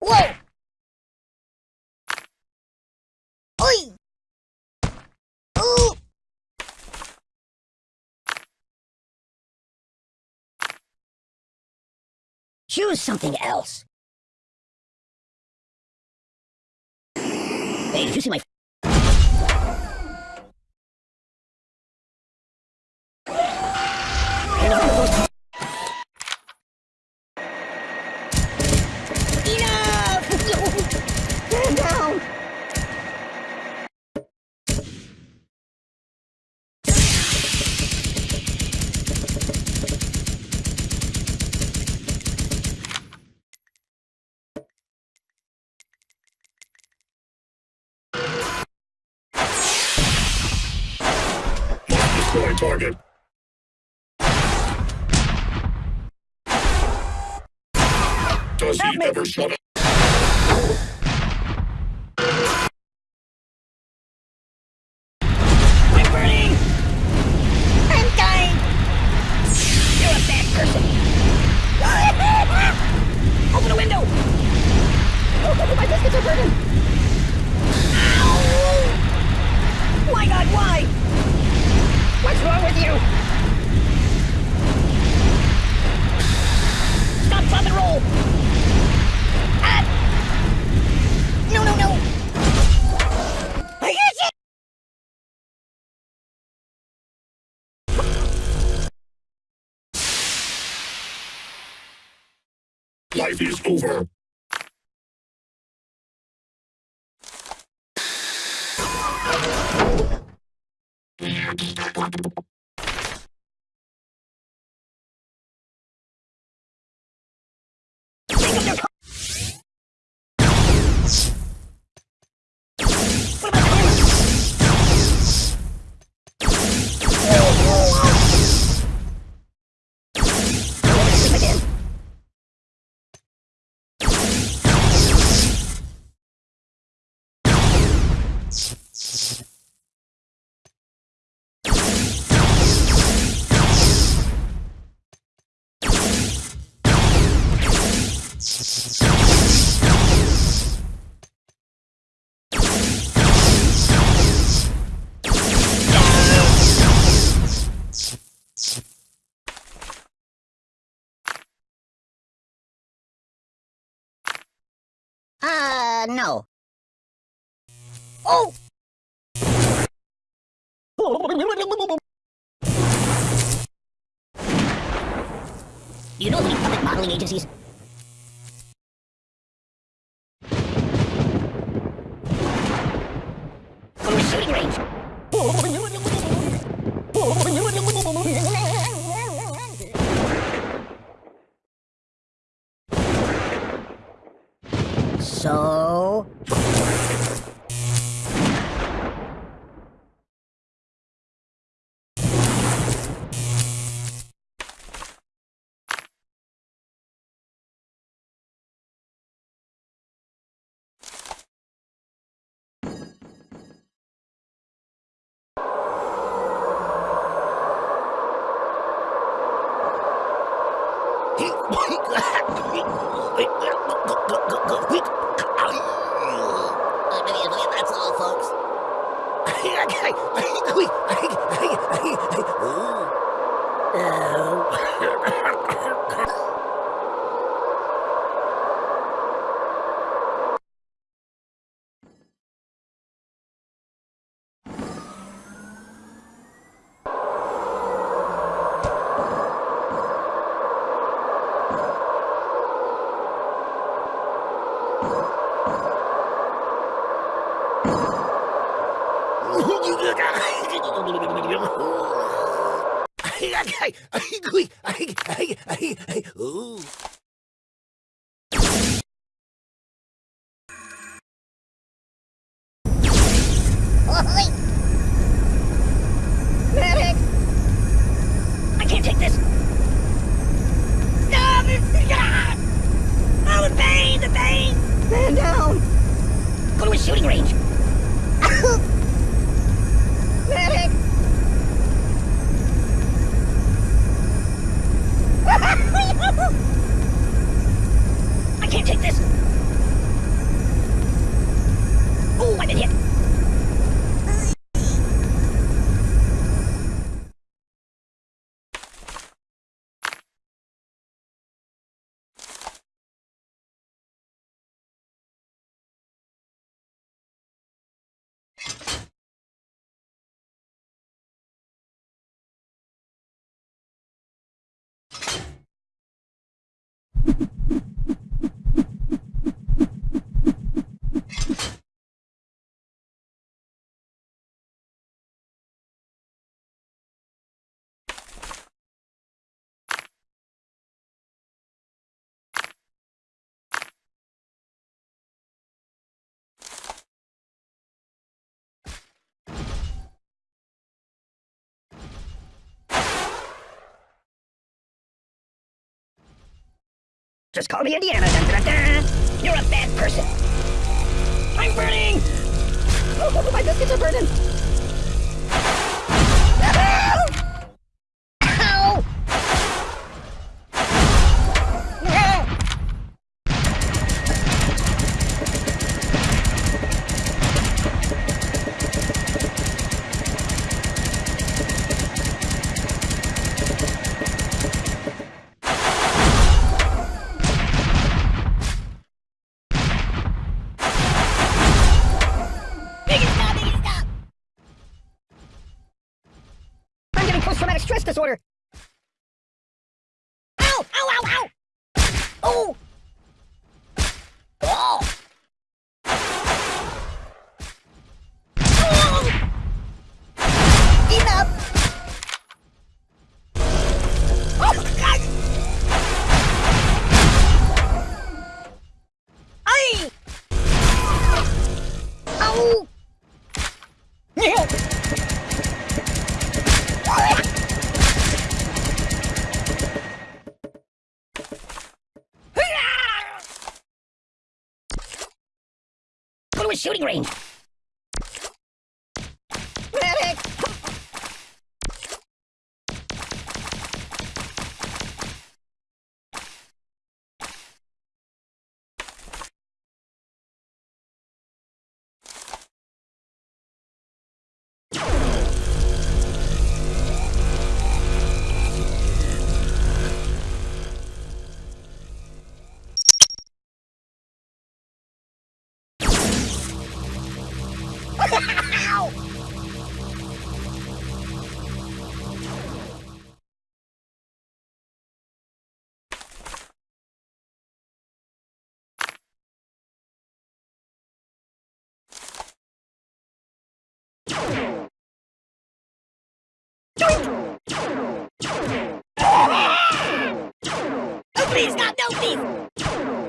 Whoa! Oi! Ooh! Choose something else. Hey, did you see my target. Does he ever shut up? Life is over. Uh, no. Oh! You know any public modeling agencies? Go to a shooting range. So... Ooh. Just call me Indiana. Dun, dun, dun. You're a bad person. I'm burning! Oh, my biscuits are burning! Disorder! Shooting range. Please, God, no, please!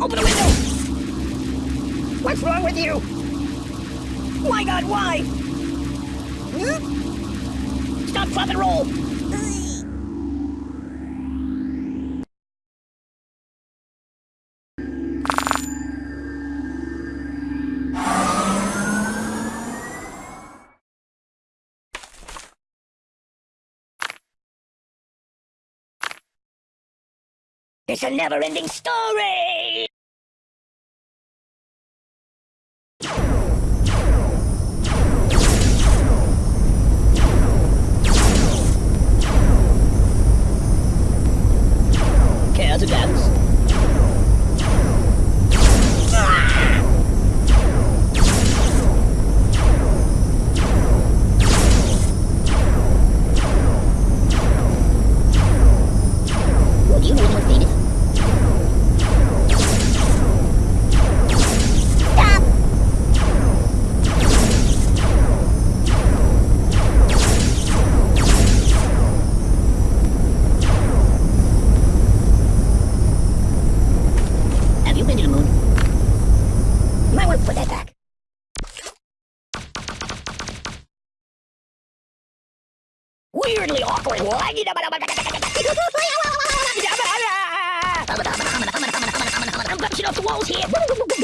Open the window! What's wrong with you? My god, why? Hmm? Stop, drop, and roll! It's a never-ending story! I'm bouncing off the walls here.